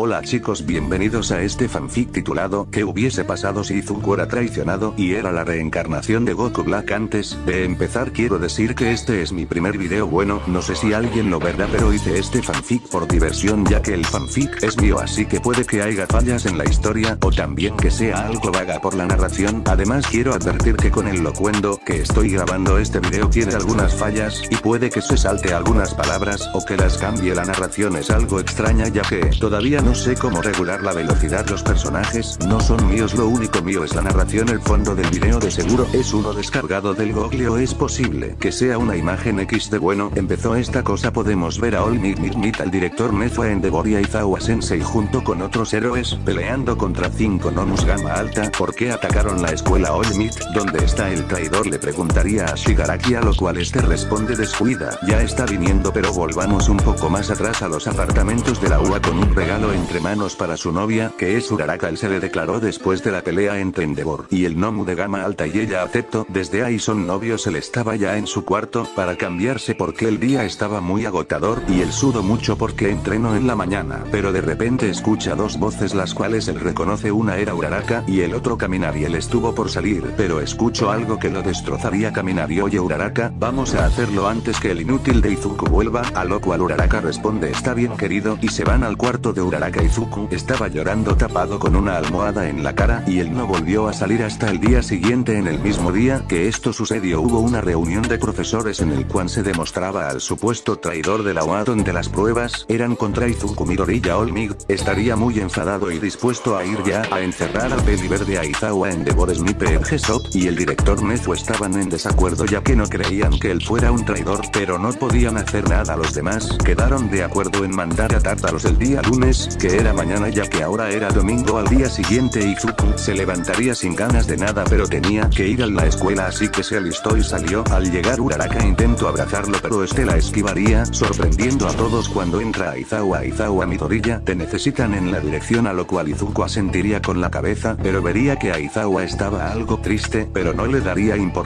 Hola chicos bienvenidos a este fanfic titulado ¿Qué hubiese pasado si Izuku era traicionado y era la reencarnación de Goku Black antes de empezar quiero decir que este es mi primer video. Bueno no sé si alguien lo verá pero hice este fanfic por diversión ya que el fanfic es mío así que puede que haya fallas en la historia o también que sea algo vaga por la narración. Además quiero advertir que con el locuendo que estoy grabando este video tiene algunas fallas y puede que se salte algunas palabras o que las cambie la narración. Es algo extraña ya que todavía no sé cómo regular la velocidad. Los personajes no son míos lo único mío es la narración. El fondo del video de seguro es uno descargado del google. O es posible que sea una imagen X de bueno. Empezó esta cosa podemos ver a All Might Might al director Nefa en Devoria y Zawa Sensei junto con otros héroes peleando contra 5 Nomus Gama Alta. ¿por qué atacaron la escuela All? ¿Dónde está el traidor? Preguntaría a Shigaraki a lo cual este responde descuida ya está viniendo pero volvamos un poco más atrás a los apartamentos de la UA con un regalo entre manos para su novia, que es Uraraka. Él se le declaró después de la pelea entre Endeavor y el Nomu de gama alta y ella aceptó, desde ahí son novios él estaba ya en su cuarto, para cambiarse porque el día estaba muy agotador y él sudo mucho porque entrenó en la mañana, pero de repente escucha dos voces las cuales él reconoce. Una era Uraraka y el otro caminar y él estuvo por salir, pero escucho algo que lo destrozaría caminar y oye Uraraka, vamos a hacerlo antes que el inútil de Izuku vuelva, a lo cual Uraraka responde está bien querido y se van al cuarto de Uraraka. Izuku estaba llorando tapado con una almohada en la cara y él no volvió a salir hasta el día siguiente en el mismo día que esto sucedió. Hubo una reunión de profesores en el cual se demostraba al supuesto traidor de la OA donde las pruebas eran contra Izuku Midori Olmig, estaría muy enfadado y dispuesto a ir ya a encerrar al peli verde a Izawa en Devor Snipe en Gesop y el director Nezu estaban en desacuerdo ya que no creían que él fuera un traidor pero no podían hacer nada los demás. Quedaron de acuerdo en mandar a Tartaros el día lunes que era mañana ya que ahora era domingo al día siguiente Izuku se levantaría sin ganas de nada pero tenía que ir a la escuela así que se alistó y salió. Al llegar Uraraka intentó abrazarlo pero este la esquivaría sorprendiendo a todos cuando entra Aizawa Aizawa Midoriya te necesitan en la dirección a lo cual Izuku asentiría con la cabeza pero vería que Aizawa estaba algo triste pero no le daría importancia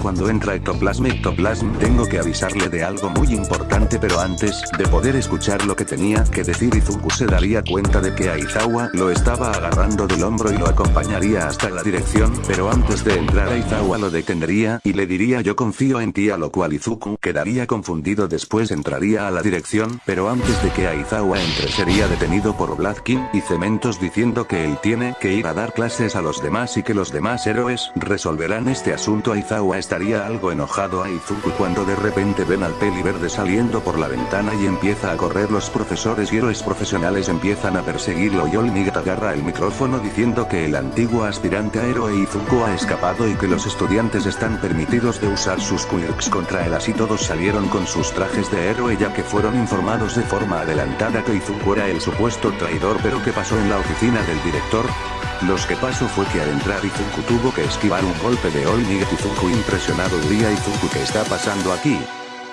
cuando entra Ectoplasm Ectoplasm tengo que avisarle de algo muy importante pero antes de poder escuchar lo que tenía que decir Izuku se daría cuenta de que Aizawa lo estaba agarrando del hombro y lo acompañaría hasta la dirección, pero antes de entrar Aizawa lo detendría y le diría yo confío en ti a lo cual Izuku quedaría confundido. Después entraría a la dirección, pero antes de que Aizawa entre sería detenido por Black King y Cementos diciendo que él tiene que ir a dar clases a los demás y que los demás héroes resolverán este asunto Aizawa estaría algo enojado a Izuku cuando de repente ven al peli verde saliendo por la ventana y empieza a correr. Los profesores y héroes profesionales empiezan a perseguirlo y Olmigat agarra el micrófono diciendo que el antiguo aspirante a héroe Izuku ha escapado y que los estudiantes están permitidos de usar sus quirks contra él. Así todos salieron con sus trajes de héroe ya que fueron informados de forma adelantada que Izuku era el supuesto traidor. Pero ¿qué pasó en la oficina del director? Los que pasó fue que al entrar Izuku tuvo que esquivar un golpe de All Izuku impresionado diría Izuku ¿qué está pasando aquí?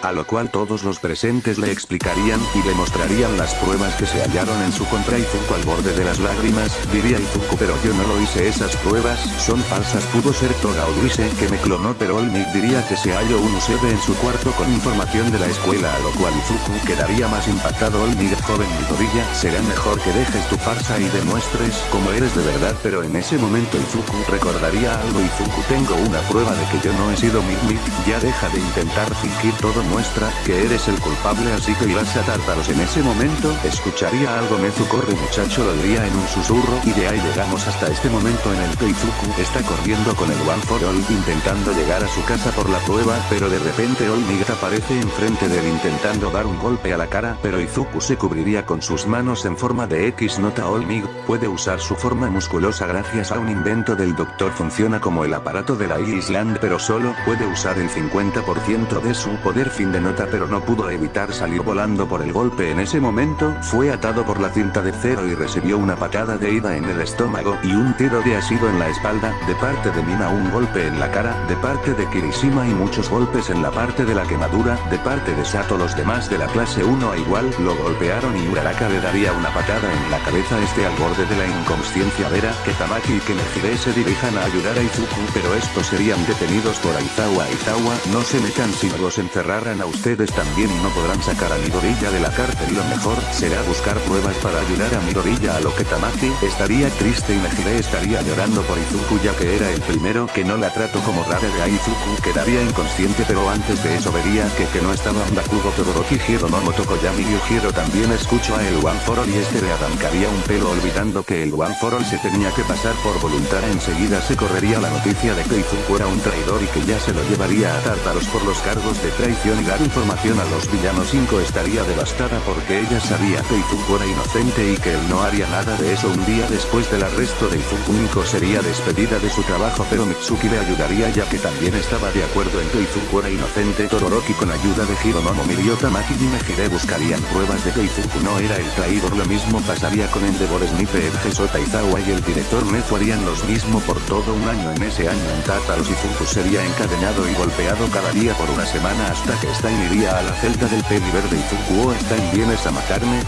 A lo cual todos los presentes le explicarían y le mostrarían las pruebas que se hallaron en su contra Izuku al borde de las lágrimas, diría Izuku pero yo no lo hice esas pruebas, son falsas pudo ser Toga o Luise que me clonó pero Olmig diría que se halló un USB en su cuarto con información de la escuela a lo cual Izuku quedaría más impactado Olmig joven Midoriya será mejor que dejes tu farsa y demuestres cómo eres de verdad pero en ese momento Izuku recordaría algo Izuku tengo una prueba de que yo no he sido Mig ya deja de intentar fingir todo muestra que eres el culpable así que irás a tártaros. En ese momento, escucharía algo Mezu corre muchacho lo diría en un susurro y de ahí llegamos hasta este momento en el que Izuku está corriendo con el One for All intentando llegar a su casa por la prueba pero de repente All aparece enfrente de él intentando dar un golpe a la cara pero Izuku se cubriría con sus manos en forma de X. Nota All puede usar su forma musculosa gracias a un invento del doctor. Funciona como el aparato de la Island pero solo puede usar el 50% de su poder de nota pero no pudo evitar salir volando por el golpe. En ese momento, fue atado por la cinta de cero y recibió una patada de ida en el estómago y un tiro de asido en la espalda, de parte de Mina un golpe en la cara, de parte de Kirishima y muchos golpes en la parte de la quemadura, de parte de Sato. Los demás de la clase 1 a igual lo golpearon y Uraraka le daría una patada en la cabeza este al borde de la inconsciencia vera que Tamaki y Kenejire se dirijan a ayudar a Izuku pero estos serían detenidos por Aizawa. Aizawa no se metan si los encerrara a ustedes también y no podrán sacar a Midoriya de la cárcel. Y lo mejor será buscar pruebas para ayudar a Midoriya a lo que Tamaki estaría triste y Mejide estaría llorando por Izuku ya que era el primero que no la trató como rara de Aizuku quedaría inconsciente pero antes de eso vería que que no estaba Ondakugo Todoroki Hiro no Motokoyami Yujiro también escuchó a el One for All y este le arrancaría un pelo olvidando que el One for All se tenía que pasar por voluntad. Enseguida se correría la noticia de que Izuku era un traidor y que ya se lo llevaría a Tártaros por los cargos de traición dar información a los villanos 5 estaría devastada porque ella sabía que Izuku era inocente y que él no haría nada de eso un día después del arresto de Izuku Miko sería despedida de su trabajo pero Mitsuki le ayudaría ya que también estaba de acuerdo en que Izuku era inocente. Todoroki con ayuda de Hironomo Miriota Maki y Mejide buscarían pruebas de que Izuku no era el traidor. Lo mismo pasaría con Endeavor Snipe Edge Sota Izawa y el director Nezu harían los mismo por todo un año. En ese año en Tartaros Izuku sería encadenado y golpeado cada día por una semana hasta que Stein iría a la celda del peli verde Izuku o Stein vienes a matarme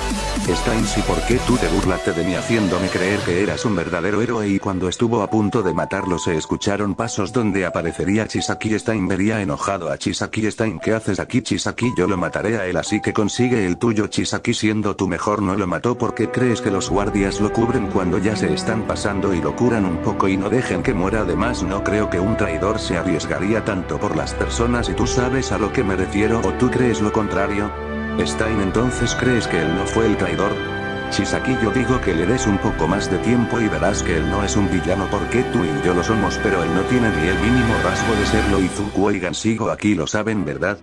Stein si por qué tú te burlaste de mí haciéndome creer que eras un verdadero héroe y cuando estuvo a punto de matarlo se escucharon pasos donde aparecería Chisaki. Stein vería enojado a Chisaki. Stein ¿qué haces aquí Chisaki yo lo mataré a él así que consigue el tuyo. Chisaki siendo tú mejor no lo mató. Porque crees que los guardias lo cubren cuando ya se están pasando y lo curan un poco y no dejen que muera además no creo que un traidor se arriesgaría tanto por las personas y tú sabes a lo que me refiero o tú crees lo contrario Stein entonces crees que él no fue el traidor? Chisaki yo digo que le des un poco más de tiempo y verás que él no es un villano porque tú y yo lo somos pero él no tiene ni el mínimo rasgo de serlo y Zuko y sigo aquí lo saben verdad?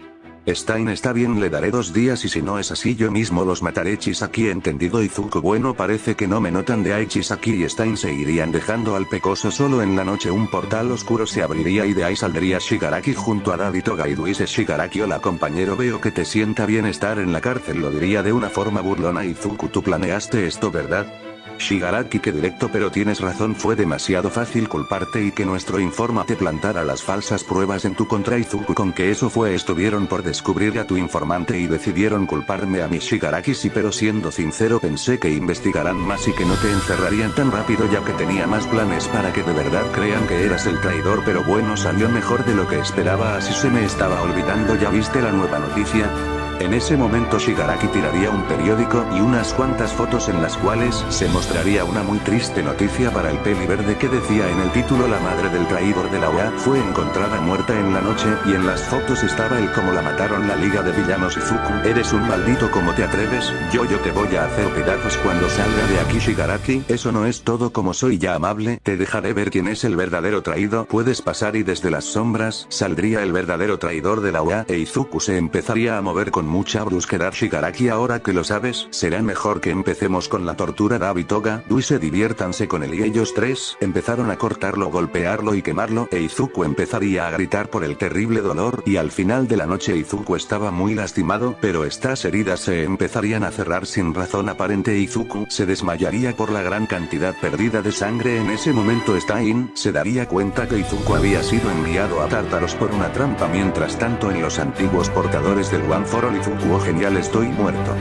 Stein está bien le daré dos días y si no es así yo mismo los mataré Chisaki entendido Izuku bueno parece que no me notan de ahí Chisaki y Stein se irían dejando al pecoso solo en la noche un portal oscuro se abriría y de ahí saldría Shigaraki junto a Daddy Toga y dice Shigaraki hola compañero veo que te sienta bien estar en la cárcel lo diría de una forma burlona Izuku tú planeaste esto verdad? Shigaraki que directo pero tienes razón fue demasiado fácil culparte y que nuestro informante plantara las falsas pruebas en tu contra Izuku con que eso fue estuvieron por descubrir a tu informante y decidieron culparme a mi Shigaraki sí pero siendo sincero pensé que investigarán más y que no te encerrarían tan rápido ya que tenía más planes para que de verdad crean que eras el traidor pero bueno salió mejor de lo que esperaba así se me estaba olvidando ya viste la nueva noticia? En ese momento Shigaraki tiraría un periódico y unas cuantas fotos en las cuales se mostraría una muy triste noticia para el peli verde que decía en el título la madre del traidor de la OEA fue encontrada muerta en la noche y en las fotos estaba el como la mataron la liga de villanos Izuku. Eres un maldito como te atreves, yo yo te voy a hacer pedazos cuando salga de aquí Shigaraki. Eso no es todo como soy ya amable, te dejaré ver quién es el verdadero traído. Puedes pasar y desde las sombras saldría el verdadero traidor de la OEA e Izuku se empezaría a mover con mucha brusquedad Shigaraki ahora que lo sabes, será mejor que empecemos con la tortura Dabi Toga, Duise diviértanse con él y ellos tres, empezaron a cortarlo golpearlo y quemarlo e Izuku empezaría a gritar por el terrible dolor y al final de la noche Izuku estaba muy lastimado pero estas heridas se empezarían a cerrar sin razón aparente Izuku se desmayaría por la gran cantidad perdida de sangre en ese momento Stein se daría cuenta que Izuku había sido enviado a Tártaros por una trampa mientras tanto en los antiguos portadores del One for All Oh genial estoy muerto.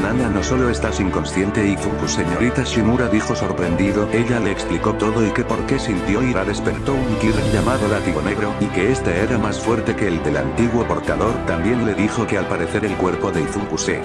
Nana no solo estás inconsciente Izuku señorita Shimura dijo sorprendido, ella le explicó todo y que por qué sintió ira despertó un Kirin llamado látigo negro y que este era más fuerte que el del antiguo portador también le dijo que al parecer el cuerpo de Izuku se